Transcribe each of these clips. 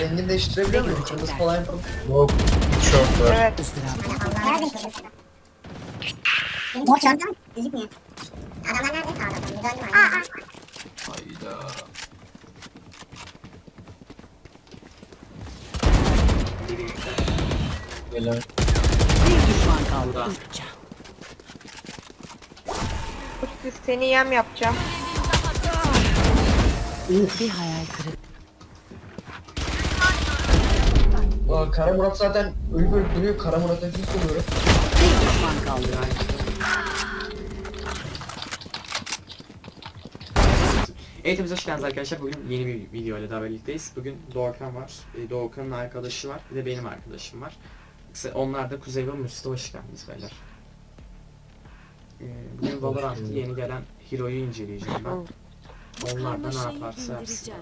rengini değiştirebiliyor muyum? Kırmızı falan yapalım. Yok. Hiç short var. Evet. Mor çanta mı? Gözükmüyor. Adamlar nerede? Ben bir döndüm. Aa. Hayda. Helal. Bir düşman kaldı. Siz seni yem yapacağım. Bir hayal kırıklığı. Aa, Kara Murat zaten ölüp ölüp duruyor. Kara Murat'a kim soruyorum? Bir düşman kaldı. Eğitimimize hoş geldiniz arkadaşlar. Bugün yeni bir video ile daha birlikteyiz. Bugün Doğukan var. Ee, Doğukan'ın arkadaşı var. Bir de benim arkadaşım var. Onlar da Kuzey ve Mustafa hoş geldiniz beyler. Ee, Bugün Valorant'ta yeni gelen Hero'yu inceleyeceğim ben. Onlar da ne yaparsa yapsın.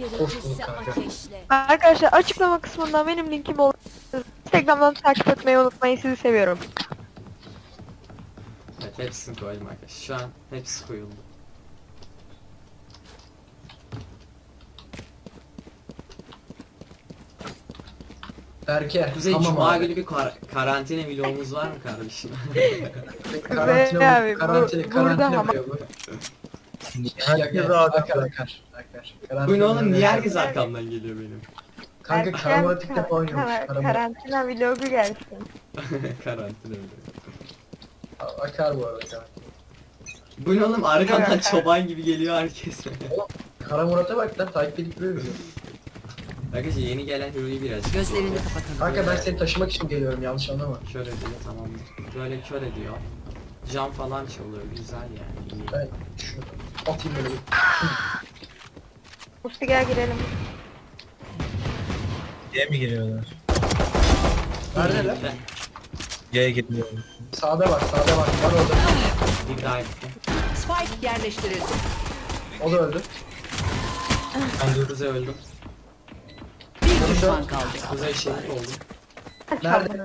Gerekirse ateşle. Arkadaşlar açıklama kısmından benim linkim olur. Instagram'dan takip etmeyi unutmayın. Sizi seviyorum. Evet hepsini koydum arkadaşlar. Şu an hepsi koyuldu. Berke. Kuzey tamam Cuma abi. günü bir kar- karantina vlogumuz var mı kardeşim? Karantina abi, bu. bu- Karantina, burada karantina ama- bu. Herkes rahat Akar. Bu Karantina ne oğlum niye herkes arkamdan geliyor benim? Kanka Kara Murat ilk defa oynuyormuş. Kar-. Karantina vlogu gelsin. karantina vlogu. Akar bu arada. Bu ne oğlum arkamdan çoban gibi geliyor herkes. Kara Murat'a bak lan takip edip duruyor. Arkadaşlar yeni gelen Hero'yu biraz Gözlerini kapatalım. Kanka ben seni taşımak için geliyorum yanlış anlama. kör ediyor tamamdır. Böyle kör ediyor. Cam falan çalıyor güzel yani iyi. Ben şunu atayım böyle. Musti gel girelim. C'ye mi giriyorlar? Neredeler? Ben- C'ye giriyorlar. Sağda bak sağda bak. Var orada. Bir daha gitti. Spike yerleştirildi. O da öldü. Ben dur. Kuzey öldüm. Bir düşman kaldı. Kuzey şehit oldum. Nerede?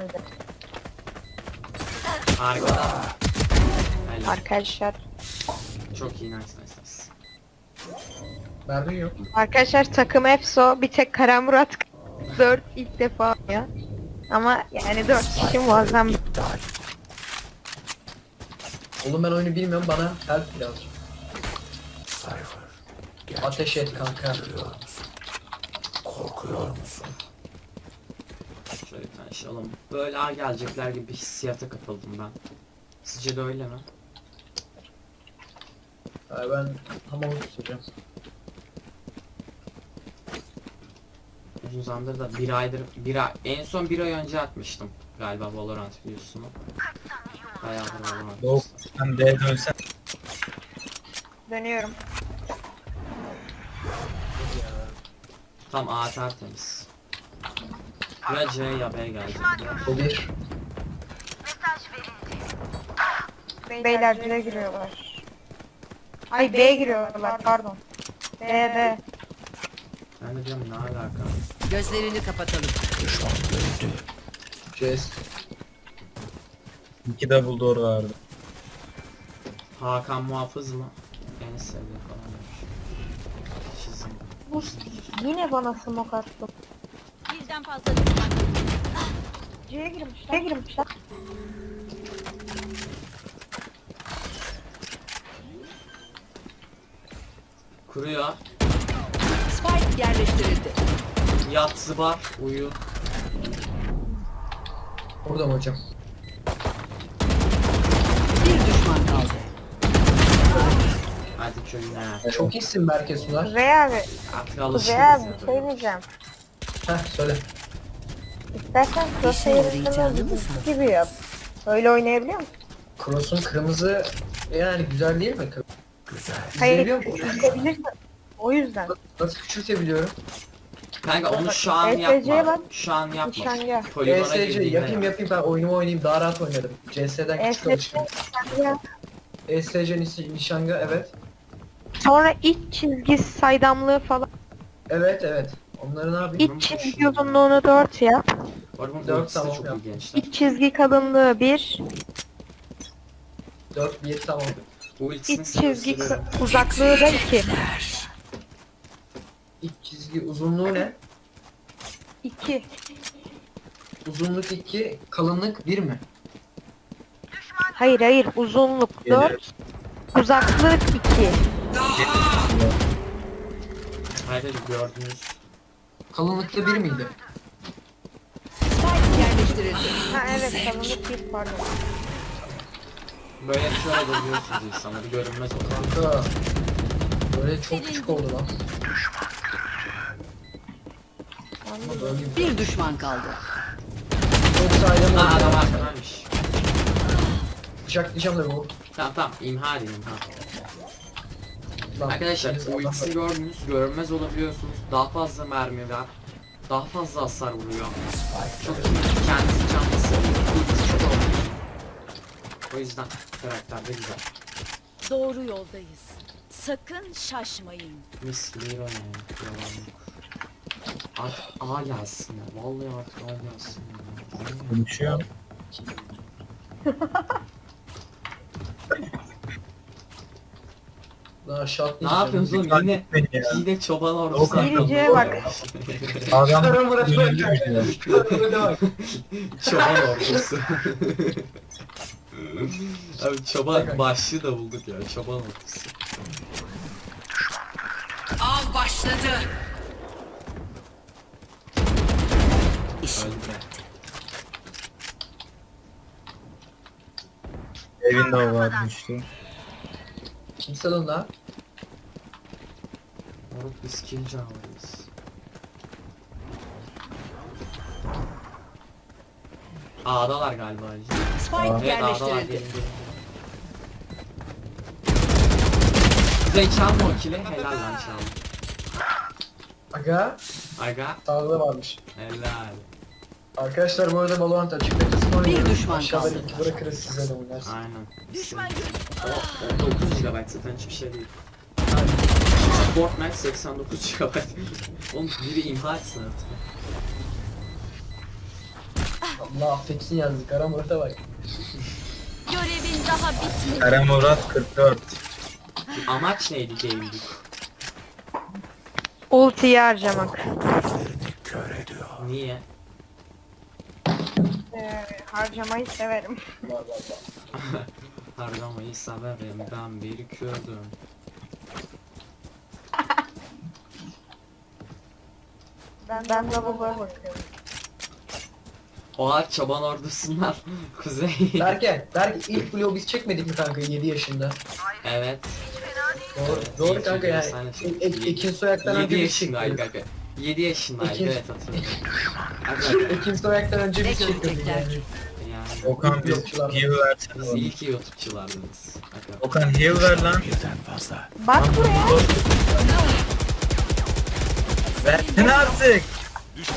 Arkadan. Helal. Arkadaşlar. Çok iyi nice Mermi yok. Arkadaşlar takım EFSO bir tek Kara Murat 4 ilk defa ya. Ama yani 4 kişi muazzam. Oğlum ben oyunu bilmiyorum bana help birazcık. Ateş et kanka. Şöyle bir tane şey alalım. Böyle A gelecekler gibi bir hissiyata kapıldım ben. Sizce de öyle mi? Ha, ben hamamı tutacağım. Uzun zamandır da bir aydır, bir ay, en son bir ay önce atmıştım galiba Valorant videosunu. Bayağıdır Valorant. Doğu sen D'ye dönsen. Dönüyorum. Tam A tertemiz. Ya C ya B gelecek. O bir. Beyler C'ye giriyorlar. Ay B'ye giriyorlar pardon. B B. Ben de diyorum ne alaka? Gözlerini kapatalım. CS. İki double door vardı. Hakan Muhafız mı? En sevdiğim falan demiş. Çizim. Bu yine bana smoke attı. Birden fazla düşman. C'ye girmişler. C'ye girmişler. Kuruyor. Yerleştirildi. Yat zıbar. Uyu. Orada mı hocam? Bir düşman kaldı. Hadi köyüne. Çok iyisin Berke Sunar. Kuzey abi. Artık alışırız Kuzey abi ya bir şey diyeceğim. Heh söyle. İstersen mı sandın? gibi yap. Öyle oynayabiliyor musun? Cross'un kırmızı yani güzel değil mi? Hayır, Biliyor musun? küçültebilirsin. O yüzden. Nasıl küçültebiliyorum? Kanka onu şu an ESC'ye yapma. bak. Şu an yapma. Nişanga. Poligona ESC girdiğinde yapayım yap. yapayım ben oyunumu oynayayım daha rahat oynadım. CS'den küçük ESC alışkın. ya. ESC niş- nişanga evet. Sonra iç çizgi saydamlığı falan. Evet evet. Onları ne yapayım? İç çizgi uzunluğunu 4 yap. Bu arada bunun Dört ultisi de tamam çok ya. iyi gençler. İç çizgi kalınlığı 1. 4 1 tamam. Bu ultisini İç size çizgi kı- uzaklığı da 2. İç çizgi uzunluğu ne? 2. Uzunluk 2, kalınlık 1 mi? Hayır hayır uzunluk Gelir. 4. Uzaklık 2. Arkadaşlar gördünüz. Kalınlıkta 1 miydi? Ha evet kalınlık 1 pardon. Böyle şöyle görüyorsunuz insanları görünmez olur. Kanka. Böyle çok küçük oldu lan. Böyle bir- düşman kaldı. Çok saydam oldu adam ya. arkadanmış. Bıçaklayacağım da bu. Tamam tamam imha edin imha. Lan, Arkadaşlar o ikisini gördünüz, görünmez olabiliyorsunuz. Daha fazla mermi var. Daha fazla hasar vuruyor. Çok iyi. Kendisi canlısı. Çok. O yüzden karakter de güzel. Doğru yoldayız. Sakın şaşmayın. Mis gibi. Yalan yok. Artık A gelsin ya. Vallahi artık A gelsin ya. Konuşuyor. Lan aşağı Ne yapıyorsunuz oğlum yine yine çoban ordusu. Biriciye bak. Adam? Şöyle bak. çoban ordusu. Abi çoban başlığı da bulduk ya çoban ordusu. Av başladı. Öldü. evinde o var düştü. Kimse lan lan. Moruk biz kill canavarıyız. A'dalar galiba. Ali. Spike Evet A'dalar yerleştirildi. gelin gelin. Çalma o kili. Helal lan çalma. Aga. Aga Sağda varmış. helal. Arkadaşlar bu arada Valorant açık betasını oynuyoruz. düşman Aşağıda kaldı. linki bırakırız size de oynarsın. Aynen. Düşman O, 9 GB zaten hiçbir şey değil. Fortnite 89 GB. Oğlum biri imha etsin artık. Allah affetsin yazdı. Kara Murat'a bak. Görevin daha bitmedi. Kara Murat 44. Amaç neydi game'dik? Ultiyi harcamak. Niye? Ee, harcamayı severim. Var var var. Harcamayı severim ben bir Kürdüm. Ben, ben de bu bakıyorum. Oha çoban ordusundan kuzey. Berke, Berke ilk vlogu biz çekmedik mi kanka 7 yaşında? evet. Doğru, doğru kanka yani. E-. E- Ekin Soyak'tan 7 önce biz yaşındaydı çektik. kanka. 7 yaşındaydı İki- evet hatırlıyorum. Ekin Soyak'tan önce biz Ne çektik görecekler? yani Okan biz Yokçular. heal versene. siz bana. iyi ki. Okan heal ver lan. Bak buraya. Versene artık.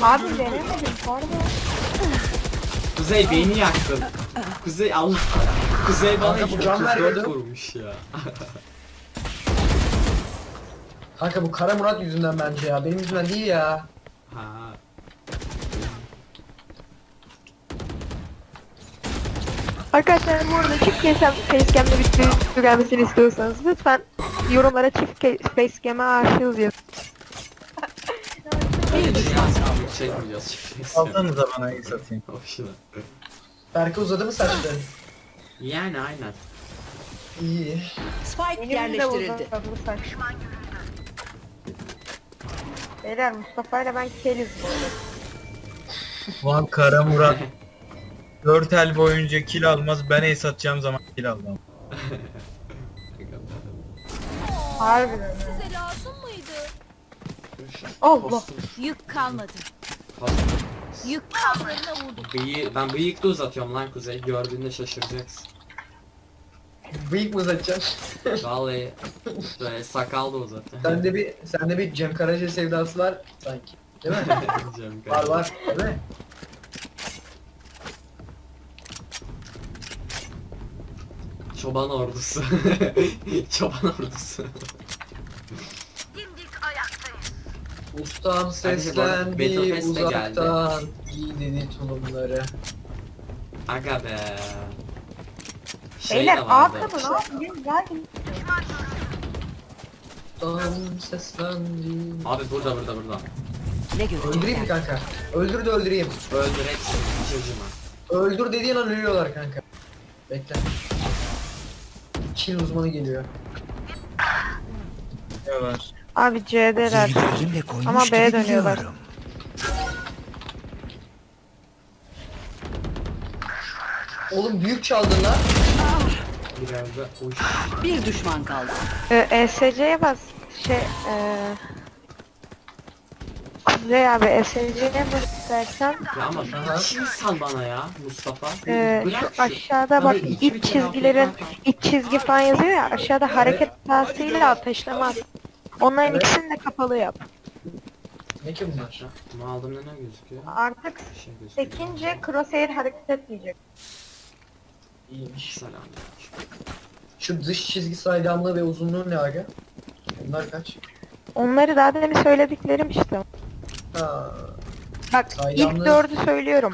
Abi veremedim pardon. Kuzey beni yaktın. Kuzey Allah. Kuzey bana Kanka bu can 34 vermiyordu. vurmuş ya. Kanka bu Kara Murat yüzünden bence ya. Benim yüzümden değil ya. ha. Arkadaşlar bu arada çift facecam, facecam'le bir video gelmesini istiyorsanız lütfen yorumlara çift facecam'e aşığız yazın. Çekmeyeceğiz şimdi. Alsanıza bana iyi satayım. Hoşuna. Berke uzadı mı saçları? Yani aynen. İyi. Spike Benim de yerleştirildi. uzadı saç. Beyler Mustafa ile ben keliz bu arada. Lan Kara Murat 4 el boyunca kill almaz ben ace atacağım zaman kill almam. Harbiden? Size lazım mıydı? Allah. Yük kalmadı. Yük vurduk. Bıyığı, ben bıyık da uzatıyorum lan Kuzey. Gördüğünde şaşıracaksın. Bıyık mı uzatacaksın? Vallahi böyle sakal da uzatıyorum. sende bir sende bir Cem Karaca sevdası var sanki. Değil mi? Cem var var. Değil mi? Çoban ordusu. Çoban ordusu. Ustam seslendi de geldi. uzaktan. İyi dedi tulumları. Aga be. Şey Beyler de vardı. arkada ne yapayım? Geldim. Ustam seslendi. Abi burada burada burada. Ne Öldüreyim mi görecekler? kanka? Öldür de öldüreyim. Öldür hepsini. Acıma. Öldür dediğin an ölüyorlar kanka. Bekle. Çin uzmanı geliyor. Ne var? Abi C'deler. Ama B'ye dönüyorlar. Oğlum büyük çaldın lan. Biraz da uş. Bir düşman kaldı. Ee, ESC'ye bas. Şey eee... Kuzey abi ESC'ye bas istersen. Ya ama Aha. şimdi sal bana ya Mustafa. Ee, Bırak şu aşağıda bak iki iç çizgilerin tane iç çizgi falan yazıyor ya aşağıda hareket hatasıyla ateşleme at. Onların Evet. ikisini de kapalı yap. Ne ki bunlar? Bunu aldığımda ne gözüküyor? Artık şey gözüküyor. sekince crosshair hareket etmeyecek. İyiymiş. Selam. Şu dış çizgi saydamlığı ve uzunluğu ne aga? Bunlar kaç? Onları daha demin söylediklerim işte. Ha. Bak Saydamlığı- ilk dördü söylüyorum.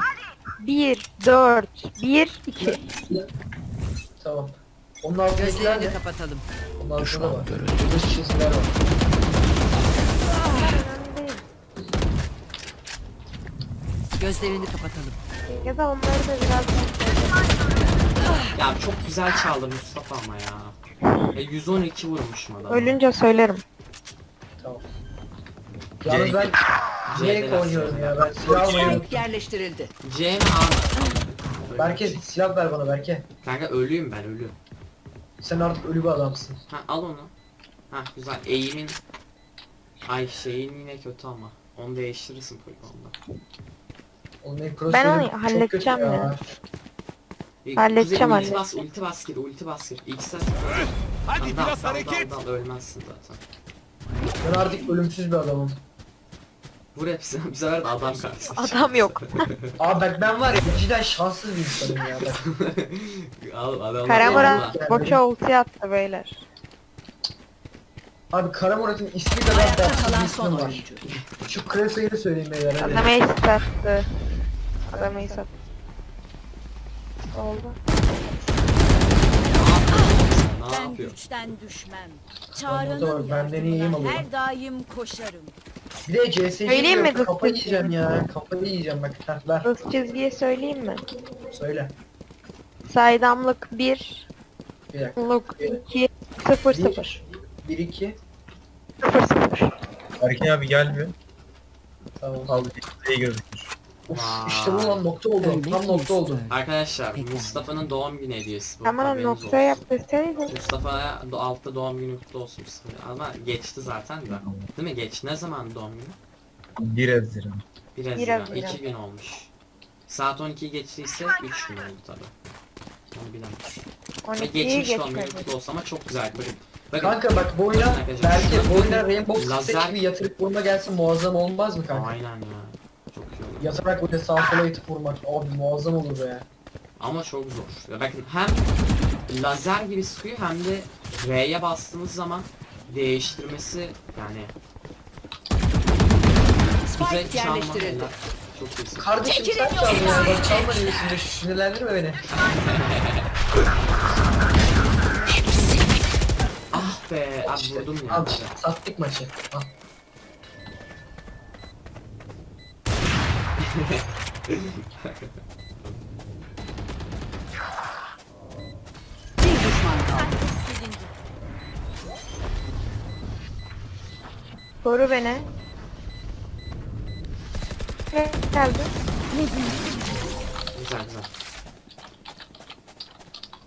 1, 4, 1, 2. Tamam. Onun altındakiler Gözlerini ne? kapatalım. Onun altında var. Dış çizgiler var. Gözlerini kapatalım. Ya da onları da biraz Ya çok güzel çaldı Mustafa ama ya. E 112 vurmuşum adamı. ölünce söylerim. Tamam. Yalnız ben Cenk oynuyorum ya. Ben silah unuttum. yerleştirildi. C mi A? Berke silah ver bana Berke. Kanka ölüyüm ben ölü. Sen artık ölü bir adamsın. Ha al onu. Ha güzel eğimin Ay şeyin yine kötü ama. Onu değiştirirsin poligonda. Ben onu halledeceğim ya. E, Halledeceğim, Kuzey, ulti bas, ulti bas gir, ulti bas gir. X'e Hadi biraz hareket. Dal, dal, ölmezsin zaten. Ben artık ölümsüz bir adamım. Vur hepsini. Bu sefer de adam karşısına Adam yok. Abi bak ben var ya cidden şanssız bir insanım ya. Bak. al adamlar. Kara Allah. Murat boşa ulti attı beyler. Abi Kara Murat'ın ismi kadar dertsiz bir ismi var. Şu Krasa'yı söyleyeyim beyler. Adam ace attı. Adam ace attı. Oldu. Ne Ben yapıyor? güçten düşmem. Çağrı'nın benden iyiyim yardımına ama. her daim koşarım. Bir de CS'yi Söyleyeyim mi kız kafayı yiyeceğim ya. Kafayı yiyeceğim bak. Heh, ver Hız çizgiye söyleyeyim mi? söyle. Saydamlık 1, Bir dakika. luk 2, 0 0. 1 2 0 0. Berke abi gel bir. Tamam. Al bir gözükür. Uf, Vay. işte bu lan nokta oldu. Tam nokta oldu. Arkadaşlar. Mustafa'nın doğum günü hediyesi bu. Haberiniz nokta olsun. Mustafa'ya do- altta doğum günü kutlu olsun Mustafa. Ama geçti zaten de. Değil mi? Geç. Ne zaman doğum günü? 1 Haziran. 1 Bir Haziran. Haziran. 2 gün olmuş. Saat 12 geçtiyse 3 gün oldu tabi. Onu bilemem. Ve 12'yi geçmiş doğum günü geçmedi. kutlu olsun ama çok güzel. Bakın. Bakın. Kanka bak bu oyuna Arkadaşlar, belki bu oyuna Rainbow Six lazer- bir yatırıp vurma gelse muazzam olmaz mı kanka? Aynen ya. Çok iyi olur. Yatarak böyle sağa sola yatıp vurmak abi muazzam olur be. Ama çok zor. Ya bakın hem lazer gibi sıkıyor hem de R'ye bastığınız zaman değiştirmesi yani Spike çalma yerleştirildi. helal. Çok iyisin. Kardeşim sen çaldın ya bak çalma neyesinde sinirlendirme beni. Ah be abi vurdum ya. Al sattık maçı. Al. Bir düşman kaldı. Koru beni. Ne geldi? Güzel güzel.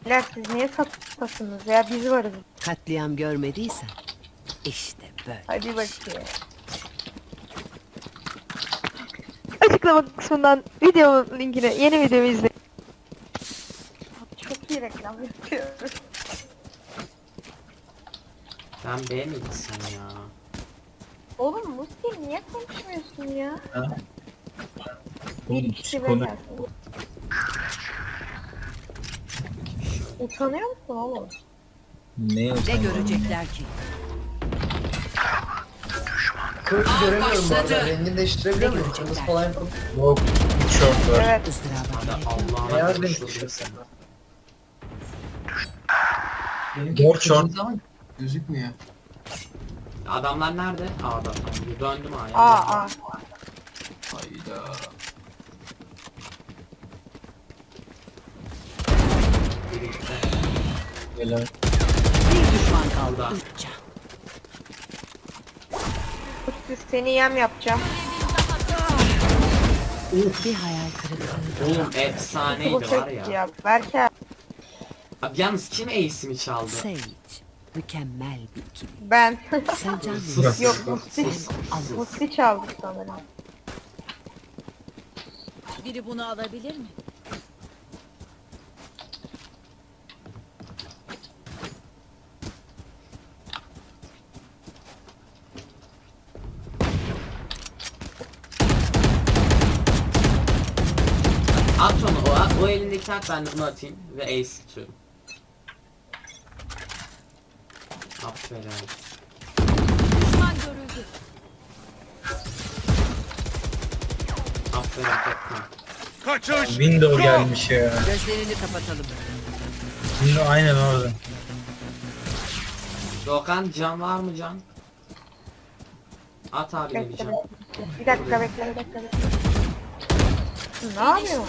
Beyler siz niye satasınız ya biz varız. Katliam görmediysen işte böyle. Hadi bakayım. Açıklama kısmından videomun linkini, yeni videomu izleyin. Çok iyi reklam yapıyoruz. Sen B miydin sen ya? Oğlum Musti niye konuşmuyorsun ya? Bir Oğlum, kişi konu- böyle. Utanıyor musun oğlum? Ne Ne görecekler ki? Kırmızı göremiyorum bu arada. Rengini değiştirebiliyor Ne muyum? Kırmızı falan yapalım. Yok. Short var. Evet. Beyaz konuşuldu tişört. Mor ama gözükmüyor. Adamlar nerede? A'da. Tamam, Döndüm A'ya. Aa aa. Gitti. Helal. Bir düşman kaldı. Üç can. Siz seni yem yapacağım. Bir hayal kırıklığı. Oğlum efsaneydi Bu var çok ya. ya. Berker Abi yalnız kim ace'imi çaldı? Sage. Mükemmel bir ikili. ben. Sen can Sus. verirsin. Yok Musti. Sus. Musti çaldı sanırım. Biri bunu alabilir mi? O, o elindeki at ben de bunu atayım ve ace tutuyorum. Aferin. Düşman görüldü. Aferin Tekman. Kaçış. Window gelmiş ya. Gözlerini kapatalım. Window aynen orada. Doğukan can var mı can? At abi bir can. Bir dakika bekle bir dakika bekle. Ne yapıyorsun?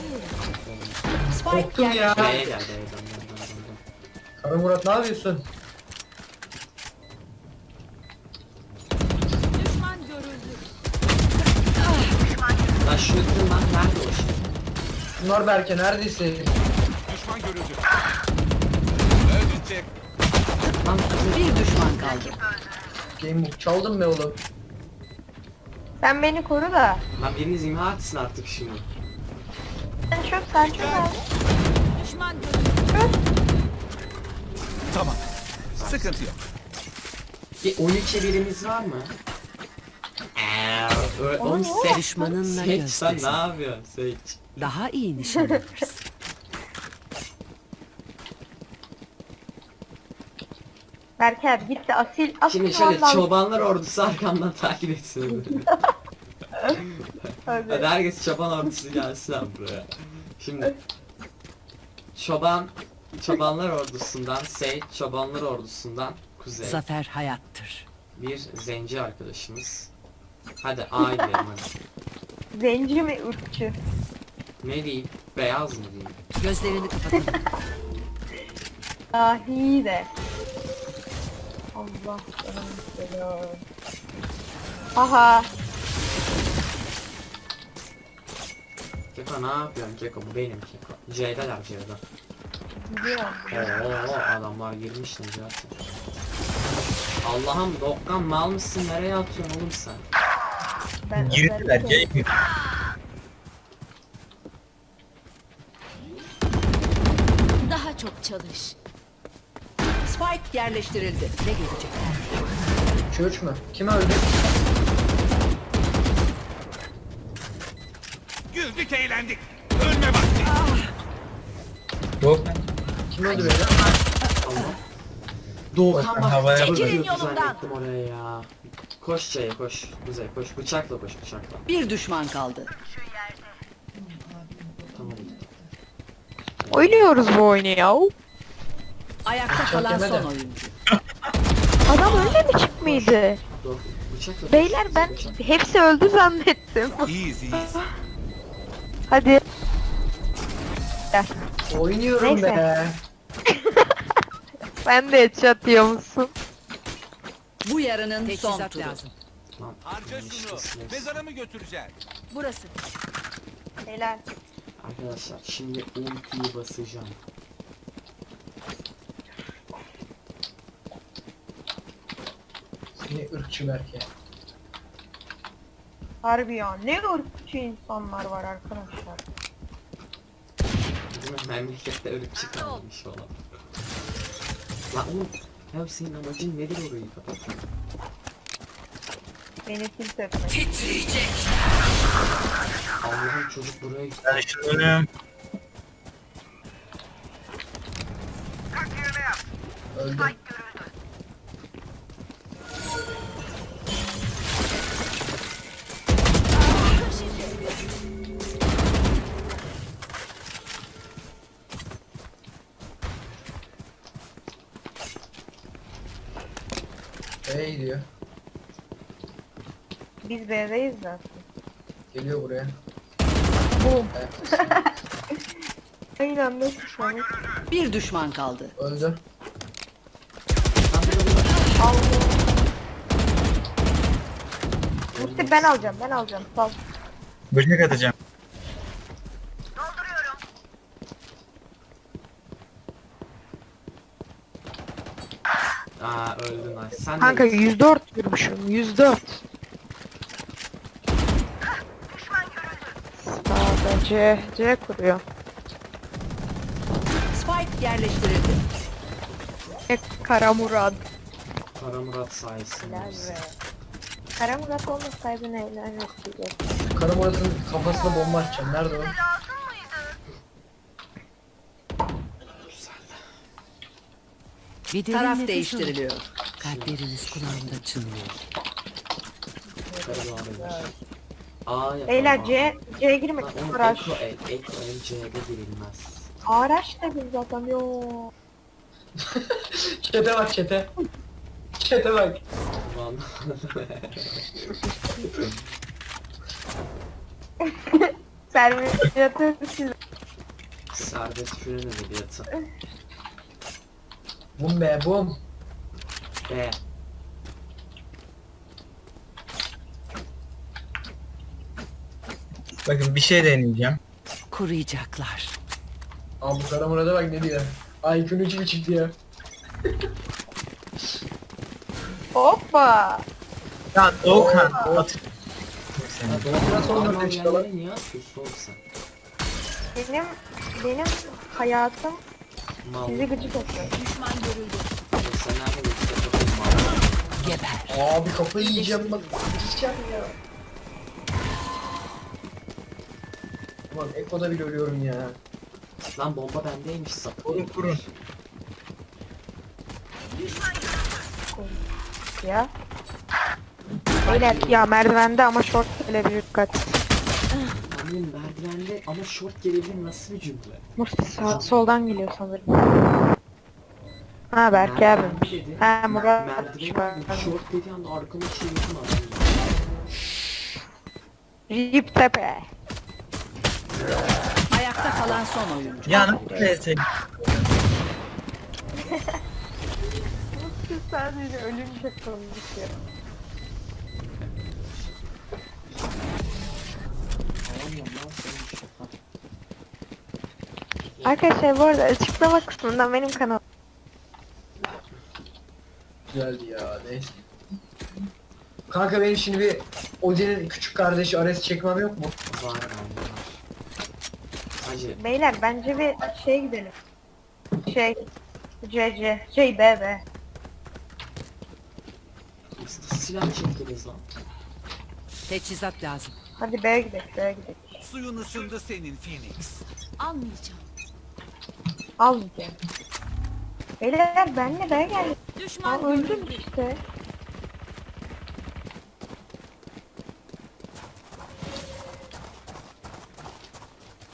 Korktum ya. B'ye gel B'ye dön dön dön dön, dön. Kara Murat ne yapıyorsun? Düşman görüldü. Lan şu yuttum lan nerede o şey? Bunlar Berke neredesin? Düşman görüldü. Öldürecek. Lan. Bir düşman kaldı. Gamebook çaldın mı oğlum? Sen beni koru da. Lan biriniz imha etsin artık şimdi. Sen çöp sen çöp abi. Düşman. Tamam. Sıkıntı yok. Bir 13'e birimiz var mı? Eee, ö- oğlum Sage, Düşmanınla Sage sen ne yapıyorsun Sage? Daha iyi nişan alırsın. Berke abi git de asil asil Şimdi şöyle çobanlar ordusu arkamdan takip etsin. Hadi. Hadi herkes çoban ordusu gelsin abi buraya. Şimdi çoban çobanlar ordusundan Sage çobanlar ordusundan Kuzey Zafer hayattır. bir zenci arkadaşımız. Hadi A gidelim hadi. Zenci mi ırkçı? Ne diyeyim? Beyaz mı diyeyim? Gözlerini kapatalım. Dahi de. Allah selam. Aha. Keko ne yapıyorsun Keko? Bu benim Keko. C'deler C'de. Gidiyorum. Oo adamlar girmiş Necati. Allah'ım Dokkan mal mısın? Nereye atıyorsun oğlum sen? Ben Girdiler game. Daha çok çalış. Spike yerleştirildi. Ne görecekler? 3 mü? Kim öldü? Güldük eğlendik. Ölme vakti. Yok. Kim öldü beni? Allah. Doğukan bak. havaya Çekilin yolumdan. Oraya ya. Koş C'ye koş. Kuzey koş. Bıçakla koş bıçakla. Bir düşman kaldı. Tamam. Oynuyoruz bu oyunu ya. Ayakta kalan son oyuncu. Adam öyle mi çıkmaydı? Dur. Bıçakla koş. Beyler ben hepsi öldü zannettim. İyiyiz iyiyiz. Hadi. Oynuyorum Neyse. be. Sen de headshot diyor musun? Bu yarının son turu. lazım. Lan, Harca şunu. Mezara mı götüreceksin? Burası. Helal. Arkadaşlar şimdi ultiyi basacağım. Seni ırkçı Berke. Harbi ya ne ırkçı insanlar var arkadaşlar. Memlekette ırkçı kalmış olan. Lan oğlum. Ya senin amacın nedir orayı kapatmak? Beni tilt etmek. Allah'ım çocuk buraya gitti. Ben şunu Öldü. B'ye Biz B'deyiz zaten. Geliyor buraya. Boom. Evet. Aynen nasıl şu an? Bir düşman kaldı. Öldü. Musti ben alacağım ben alacağım. Sal. Böcek atacağım. Aa öldün ay. Sen Kanka de 104 vurmuşum 104. Sağda C, C kuruyor. Spike yerleştirildi. E, Kara Murat. Kara Murat sayesinde. Be. Kara Murat olmasaydı neler yapacak? Kara Murat'ın kafasına bomba atacağım. Nerede o? Bir Taraf değiştiriliyor. Kalpleriniz kulağımda çınlıyor. Kara Murat. Aa yapalım. Beyler C, C'ye girmek oğlum Araç. Eko el C'de girilmez. Araç da biz zaten yo. Çete bak çete. Çete bak. Lan. Servisiyatı siz. Serbest fünün edebiyatı. Bum be bum. B. Bakın bir şey deneyeceğim. Kuruyacaklar. Aa bu Kara Murat'a bak ne diyor. 3 buçuk diyor. Hoppa. Ya Doğukan at. Sonra oğlum sen? Benim benim hayatım Mal. sizi gıcık görüldü. Sen nerede? Mal. Geber. Abi kafayı yiyeceğim bak. Yiyeceğim ya. Ulan Eko'da bile ölüyorum ya. Lan bomba bendeymiş sapık. Kurun, kurun. Ya. Beyler ya merdivende ama short gelebilir dikkat. Annem merdivende ama short gelebilir nasıl bir cümle? Musti sağ, soldan geliyor sanırım. Ha abimmiş. dedi. Ha Murat. Merdivende dedi, short dediği anda arkama çevirdim adam. Rip tepe. Ayakta kalan son oyuncu. Ya nasıl neyse. Musti sadece lan senin şaka. Arkadaşlar bu arada açıklama kısmından benim kanal. Güzeldi ya neyse. Kanka benim şimdi bir Odin'in küçük kardeşi Ares çekmem yok mu? Var. Hacı Beyler bence bir şey gidelim. Şey. CC. Şey B B. nasıl silah çektiniz lan? Teçhizat lazım. Hadi B'ye gidelim B'ye gidelim. Suyun ısındı senin Phoenix. Almayacağım. Almayacağım. Beyler benle B'ye geldik. Aa, Düşman öldüm görüldü. işte.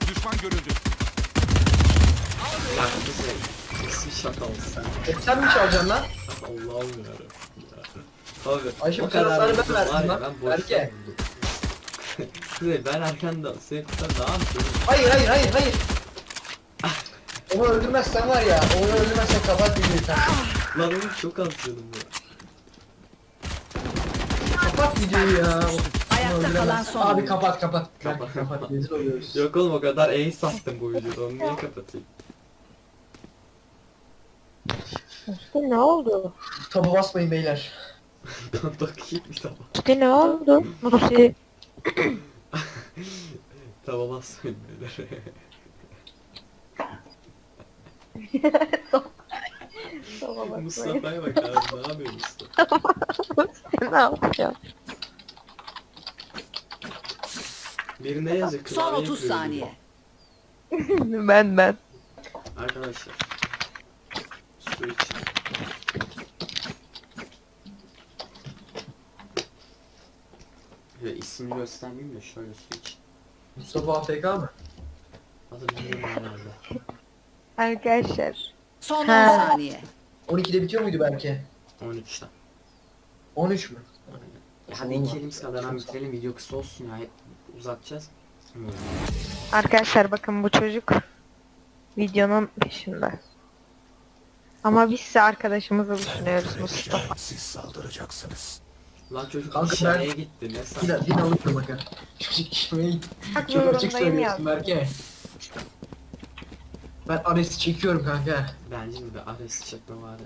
Düşman görüldü. Bize kesin şaka olsun. E sen mi çalacaksın lan? Allah'ım yarabbim. Abi Ayşe, bu kadar kadar ben verdim lan. ben Berke. Kuzey ben arkandan sen sen ne yapıyorsun? Hayır hayır hayır hayır. Onu öldürmezsen var ya, onu öldürmezsen kapat videoyu sen. Lan oğlum çok az canım ya. Kapat videoyu ya. Ayakta kalan son Abi kapat kapat. Kapat. Kapat. Rezil oluyoruz. Yok oğlum o kadar ace sattım bu videoda onu niye kapatayım? Musti ne oldu? Tabu basmayın beyler. Dokuyayım bir taba. Musti ne oldu? Musti. Taba basmayın beyler. Mustafa'ya bak abi ne yapıyor Mustafa? Ne yapıyor? Biri ne yazıyor? Son Klavye 30 kırıyor saniye. ben ben. Arkadaşlar. Su için. Ya ismini göstermeyeyim de şöyle su için. Mustafa AFK mı? Adı bilmiyorum herhalde. Arkadaşlar. Son 10 Ha. saniye. 12'de bitiyor muydu belki? 13'ten. 13 mü? Ya hadi iki elimiz kadar bitirelim video kısa olsun ya. Uzatacağız. Arkadaşlar bakın bu çocuk videonun peşinde. Ama biz ise arkadaşımızı düşünüyoruz Mustafa. Siz saldıracaksınız. Lan çocuk Kanka işlemeye ben- gitti ne sen? Yine, yine alıyorum bakın. Çocuk işlemeyi Bak çok açık söylüyorsun Berke. Ben Ares'i çekiyorum kanka. Bence de bir Ares çekme var ya.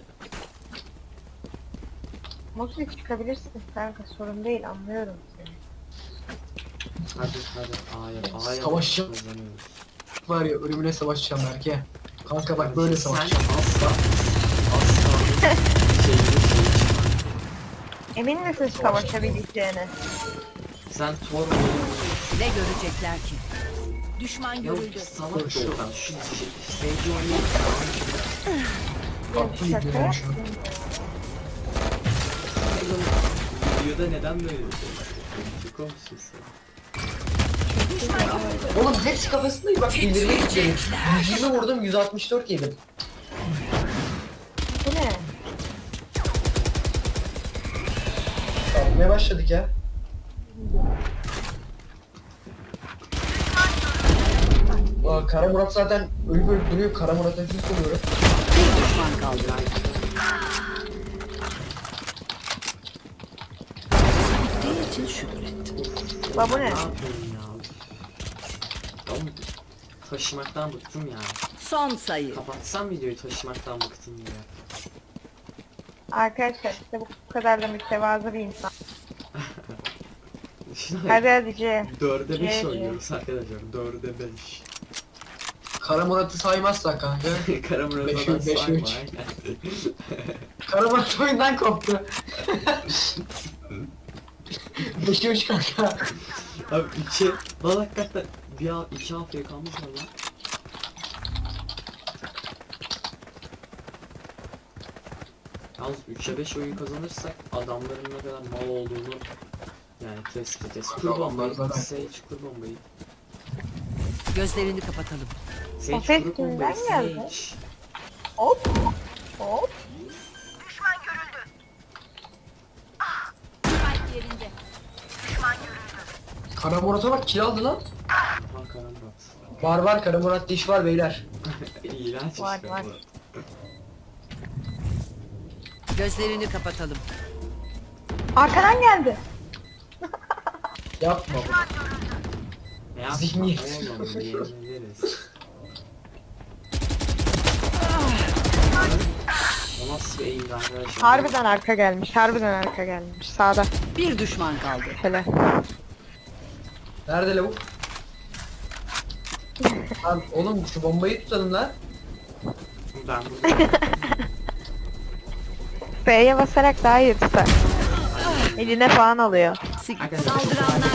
Mustafa çıkabilirsin kanka sorun değil anlıyorum. Hadi hadi A'ya A'ya Savaşacağım. kazanıyoruz. Var ya ölümüne savaşacağım Berke. Kanka bak böyle savaşacağım. asla asla şeyini Emin misin savaşabileceğine? Sen Thor Ne görecekler ki? Düşman görüldü. salak şu Sage oyunu Haklı Şaka gidiyorum şu an. yaptım. Videoda neden böyle bir şey? Çok olmuşsun sen. Oğlum hepsi kafasında bak ileriye gidiyorum. 120 vurdum 164 yedim. Bu ne? Kalmaya başladık ya. Aa, Kara Murat zaten ölüp ölüp duruyor. Kara Murat'a bir soruyorum. Bir düşman kaldı. Bittiği için şükret. La bu ne? Oğlum taşımaktan bıktım ya. Son sayı. Kapatsam videoyu taşımaktan bıktım ya. Arkadaşlar işte bu kadar da mütevazı bir insan. Hadi hadi C. Dörde beş C, C. oynuyoruz arkadaşlar. Dörde beş. Kara Murat'ı saymazsak kanka. Kara Murat Beş adam üç, beş sayma. Kara Murat oyundan koptu. 5'e 3 kanka. Abi iki, lan hakikaten bir al, iki haftaya kalmış mı lan? Yalnız 3'e 5 oyun kazanırsak adamların ne kadar mal olduğunu yani test edeceğiz. Kur bombayı, zaten- Sage kur bombayı. Gözlerini kapatalım. Sage ses kur bombayı, kimden geldi? Sage. Hop. Hop. Spike yerinde. Kara Murat'a bak kill aldı lan. Var var Kara Murat diş var beyler. İğrenç Var, işte var. bu. Gözlerini kapatalım. Arkadan geldi. Yapma bunu. Ne yapma Zihniyet. oğlum yenileriz. O nasıl bir eğimdi arkadaşlar? Harbiden arka gelmiş. Harbiden arka gelmiş. Sağda. Bir düşman kaldı. Şöyle. Nerede lavuk? Lan oğlum şu bombayı tutalım lan. Bunu F'ye basarak daha iyi tutar. Eline falan alıyor. Arkadaşlar Saldıranlar